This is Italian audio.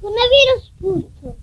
Coronavirus punto.